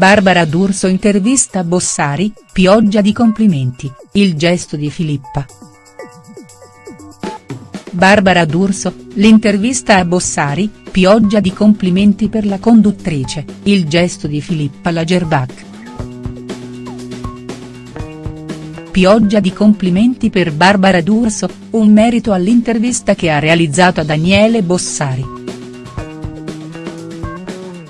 Barbara D'Urso intervista Bossari, pioggia di complimenti, il gesto di Filippa. Barbara D'Urso, l'intervista a Bossari, pioggia di complimenti per la conduttrice, il gesto di Filippa Lagerbach. Pioggia di complimenti per Barbara D'Urso, un merito all'intervista che ha realizzato a Daniele Bossari.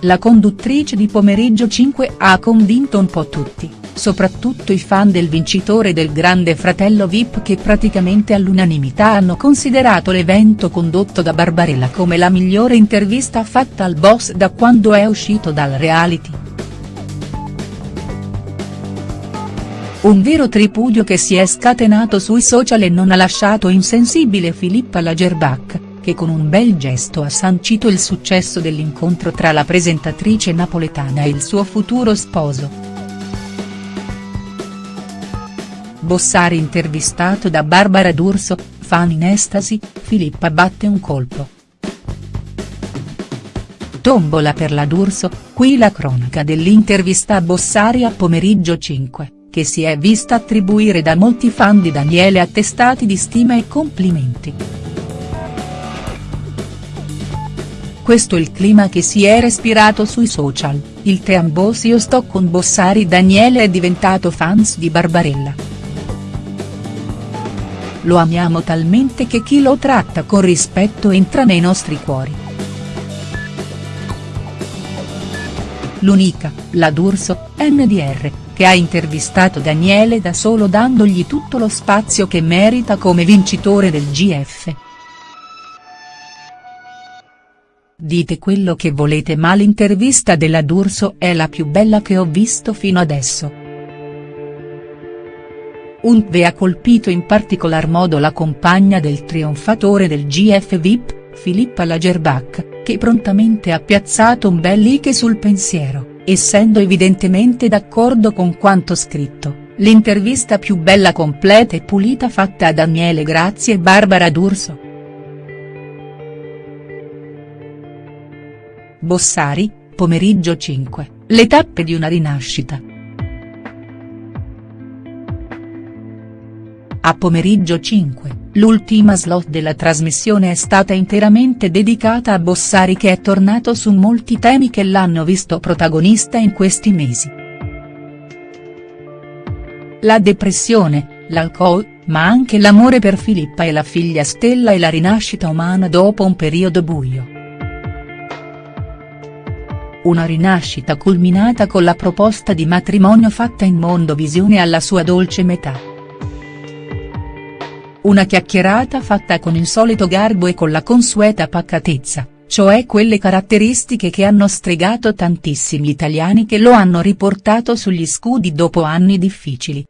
La conduttrice di Pomeriggio 5 ha convinto un po' tutti, soprattutto i fan del vincitore del Grande Fratello Vip che praticamente all'unanimità hanno considerato l'evento condotto da Barbarella come la migliore intervista fatta al boss da quando è uscito dal reality. Un vero tripudio che si è scatenato sui social e non ha lasciato insensibile Filippa Lagerbach che con un bel gesto ha sancito il successo dell'incontro tra la presentatrice napoletana e il suo futuro sposo. Bossari intervistato da Barbara D'Urso, fan in estasi, Filippa batte un colpo. Tombola per la D'Urso, qui la cronaca dell'intervista a Bossari a pomeriggio 5, che si è vista attribuire da molti fan di Daniele attestati di stima e complimenti. Questo il clima che si è respirato sui social, il Teambos io sto con Bossari Daniele è diventato fans di Barbarella. Lo amiamo talmente che chi lo tratta con rispetto entra nei nostri cuori. L'unica, la D'Urso, NDR, che ha intervistato Daniele da solo dandogli tutto lo spazio che merita come vincitore del GF. Dite quello che volete ma l'intervista della D'Urso è la più bella che ho visto fino adesso. Untve ha colpito in particolar modo la compagna del trionfatore del GF VIP, Filippa Lagerbach, che prontamente ha piazzato un bel like sul pensiero, essendo evidentemente d'accordo con quanto scritto, l'intervista più bella completa e pulita fatta a Daniele Grazie e Barbara D'Urso. Bossari, pomeriggio 5, le tappe di una rinascita. A pomeriggio 5, l'ultima slot della trasmissione è stata interamente dedicata a Bossari che è tornato su molti temi che l'hanno visto protagonista in questi mesi. La depressione, l'alcol, ma anche l'amore per Filippa e la figlia Stella e la rinascita umana dopo un periodo buio. Una rinascita culminata con la proposta di matrimonio fatta in Mondovisione alla sua dolce metà. Una chiacchierata fatta con il solito garbo e con la consueta pacatezza, cioè quelle caratteristiche che hanno stregato tantissimi italiani che lo hanno riportato sugli scudi dopo anni difficili.